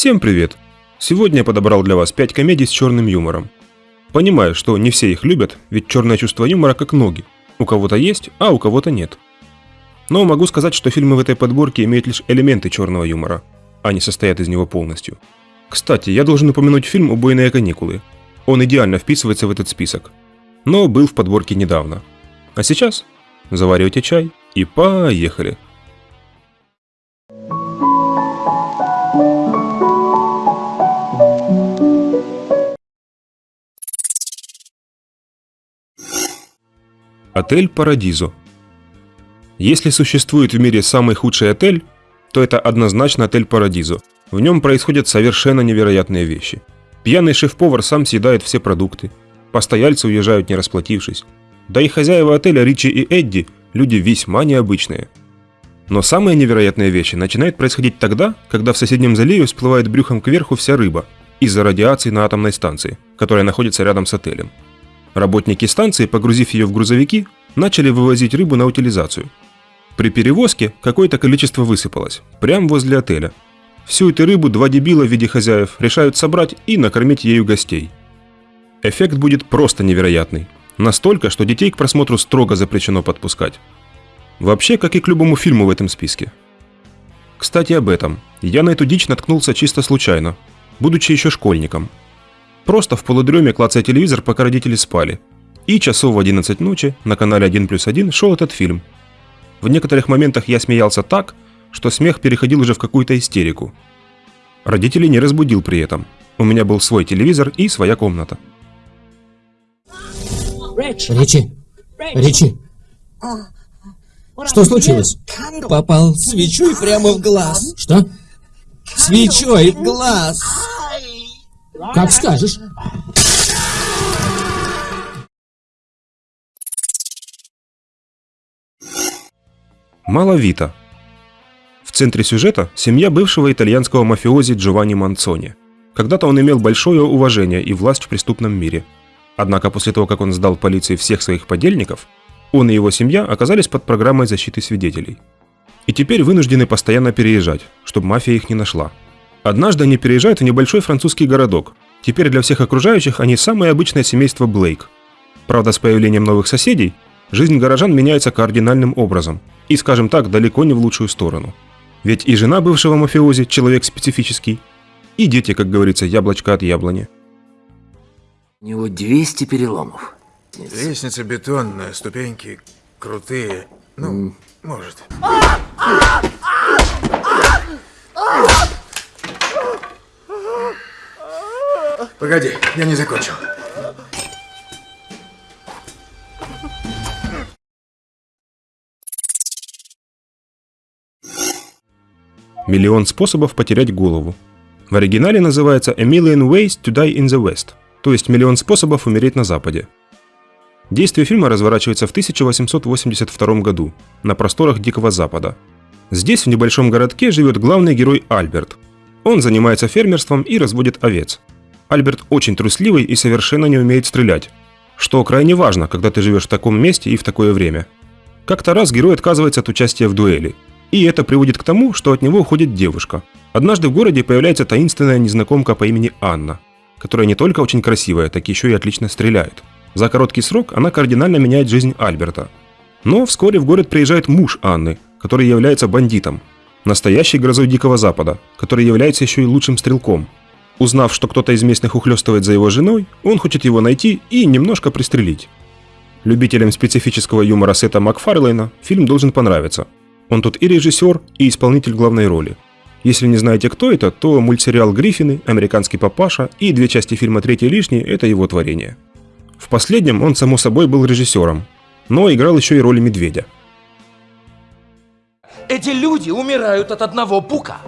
Всем привет! Сегодня я подобрал для вас 5 комедий с черным юмором. Понимаю, что не все их любят, ведь черное чувство юмора как ноги. У кого-то есть, а у кого-то нет. Но могу сказать, что фильмы в этой подборке имеют лишь элементы черного юмора, а не состоят из него полностью. Кстати, я должен упомянуть фильм «Убойные каникулы». Он идеально вписывается в этот список. Но был в подборке недавно. А сейчас заваривайте чай и поехали. Отель Парадизо. Если существует в мире самый худший отель, то это однозначно отель Парадизо. В нем происходят совершенно невероятные вещи. Пьяный шеф-повар сам съедает все продукты. Постояльцы уезжают не расплатившись. Да и хозяева отеля Ричи и Эдди – люди весьма необычные. Но самые невероятные вещи начинают происходить тогда, когда в соседнем заливе всплывает брюхом кверху вся рыба из-за радиации на атомной станции, которая находится рядом с отелем. Работники станции, погрузив ее в грузовики, начали вывозить рыбу на утилизацию. При перевозке какое-то количество высыпалось, прямо возле отеля. Всю эту рыбу два дебила в виде хозяев решают собрать и накормить ею гостей. Эффект будет просто невероятный. Настолько, что детей к просмотру строго запрещено подпускать. Вообще, как и к любому фильму в этом списке. Кстати, об этом. Я на эту дичь наткнулся чисто случайно, будучи еще школьником – Просто в полудреме клацая телевизор, пока родители спали. И часов в 11 ночи на канале 1 плюс 1 шел этот фильм. В некоторых моментах я смеялся так, что смех переходил уже в какую-то истерику. Родителей не разбудил при этом. У меня был свой телевизор и своя комната. Ричи! Ричи! Что случилось? Попал свечой прямо в глаз. Что? Свечой в глаз. Как скажешь. Маловито. В центре сюжета семья бывшего итальянского мафиози Джованни Манцони. Когда-то он имел большое уважение и власть в преступном мире. Однако после того, как он сдал полиции всех своих подельников, он и его семья оказались под программой защиты свидетелей. И теперь вынуждены постоянно переезжать, чтобы мафия их не нашла. Однажды они переезжают в небольшой французский городок. Теперь для всех окружающих они самое обычное семейство Блейк. Правда, с появлением новых соседей, жизнь горожан меняется кардинальным образом. И, скажем так, далеко не в лучшую сторону. Ведь и жена бывшего мафиози – человек специфический, и дети, как говорится, яблочко от яблони. У него 200 переломов. Лестница бетонная, ступеньки крутые. Ну, mm. может. Погоди, я не закончил. Миллион способов потерять голову. В оригинале называется A Million Ways to Die in the West, то есть миллион способов умереть на Западе. Действие фильма разворачивается в 1882 году, на просторах Дикого Запада. Здесь, в небольшом городке, живет главный герой Альберт. Он занимается фермерством и разводит овец. Альберт очень трусливый и совершенно не умеет стрелять, что крайне важно, когда ты живешь в таком месте и в такое время. Как-то раз герой отказывается от участия в дуэли, и это приводит к тому, что от него уходит девушка. Однажды в городе появляется таинственная незнакомка по имени Анна, которая не только очень красивая, так еще и отлично стреляет. За короткий срок она кардинально меняет жизнь Альберта. Но вскоре в город приезжает муж Анны, который является бандитом, настоящий грозой Дикого Запада, который является еще и лучшим стрелком – Узнав, что кто-то из местных ухлёстывает за его женой, он хочет его найти и немножко пристрелить. Любителям специфического юмора Сета Макфарлейна фильм должен понравиться. Он тут и режиссер, и исполнитель главной роли. Если не знаете, кто это, то мультсериал «Гриффины», «Американский папаша» и две части фильма «Третий лишний» – это его творение. В последнем он, само собой, был режиссером, но играл еще и роли медведя. Эти люди умирают от одного пука.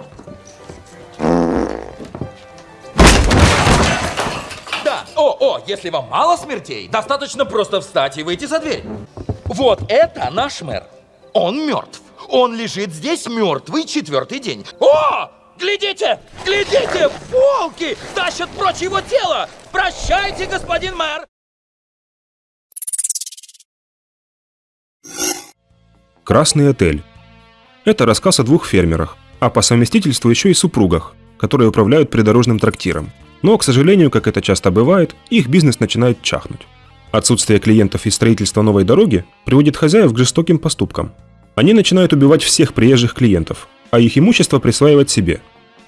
О, о, если вам мало смертей, достаточно просто встать и выйти за дверь. Вот это наш мэр. Он мертв. Он лежит здесь мертвый четвертый день. О! Глядите! Глядите! Волки! Тащат прочь его тело! Прощайте, господин мэр! Красный отель. Это рассказ о двух фермерах, а по совместительству еще и супругах которые управляют придорожным трактиром. Но, к сожалению, как это часто бывает, их бизнес начинает чахнуть. Отсутствие клиентов и строительство новой дороги приводит хозяев к жестоким поступкам. Они начинают убивать всех приезжих клиентов, а их имущество присваивать себе.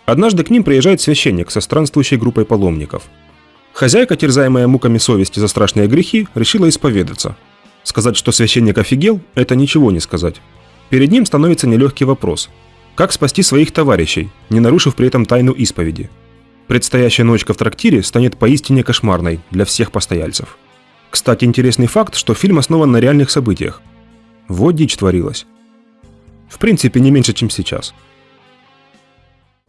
Однажды к ним приезжает священник со странствующей группой паломников. Хозяйка, терзаемая муками совести за страшные грехи, решила исповедаться. Сказать, что священник офигел, это ничего не сказать. Перед ним становится нелегкий вопрос. Как спасти своих товарищей, не нарушив при этом тайну исповеди? Предстоящая ночка в трактире станет поистине кошмарной для всех постояльцев. Кстати, интересный факт, что фильм основан на реальных событиях. Вот дичь творилась. В принципе, не меньше, чем сейчас.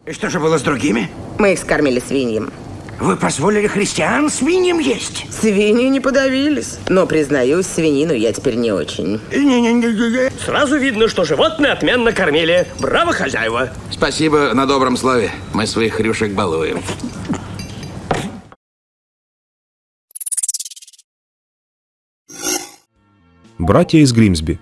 И что же было с другими? Мы их скормили свиньям. Вы позволили христиан свиньям есть? Свиньи не подавились. Но, признаюсь, свинину я теперь не очень. Не-не-не. Сразу видно, что животные отменно кормили. Браво, хозяева! Спасибо на добром слове. Мы своих хрюшек балуем. Братья из Гримсби.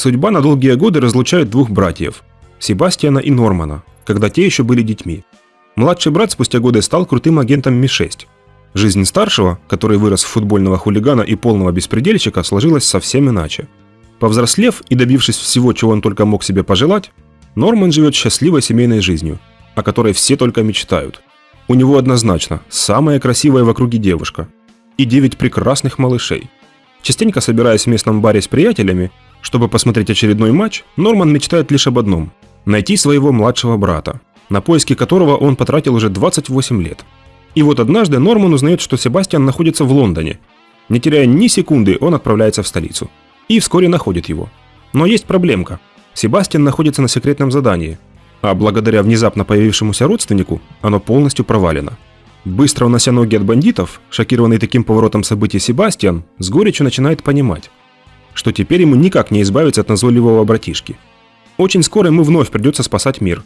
Судьба на долгие годы разлучает двух братьев – Себастьяна и Нормана, когда те еще были детьми. Младший брат спустя годы стал крутым агентом Ми-6. Жизнь старшего, который вырос в футбольного хулигана и полного беспредельщика, сложилась совсем иначе. Повзрослев и добившись всего, чего он только мог себе пожелать, Норман живет счастливой семейной жизнью, о которой все только мечтают. У него однозначно самая красивая в округе девушка и девять прекрасных малышей. Частенько собираясь в местном баре с приятелями, чтобы посмотреть очередной матч, Норман мечтает лишь об одном – найти своего младшего брата, на поиски которого он потратил уже 28 лет. И вот однажды Норман узнает, что Себастьян находится в Лондоне. Не теряя ни секунды, он отправляется в столицу. И вскоре находит его. Но есть проблемка. Себастьян находится на секретном задании, а благодаря внезапно появившемуся родственнику оно полностью провалено. Быстро унося ноги от бандитов, шокированный таким поворотом событий Себастьян с горечью начинает понимать, что теперь ему никак не избавиться от назойливого братишки. Очень скоро ему вновь придется спасать мир.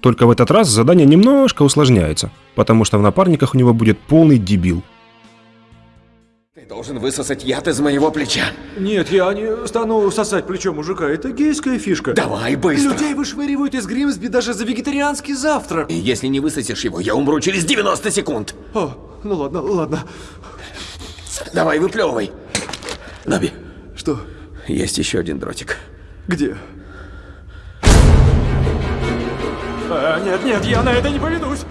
Только в этот раз задание немножко усложняется, потому что в напарниках у него будет полный дебил. Ты должен высосать яд из моего плеча. Нет, я не стану сосать плечо мужика. Это гейская фишка. Давай, быстро. Людей вышвыривают из Гримсби даже за вегетарианский завтрак. И если не высосешь его, я умру через 90 секунд. О, ну ладно, ладно. Давай, выплевывай. Наби, Что? есть еще один дротик. Где? А, нет, нет, я на это не поведусь.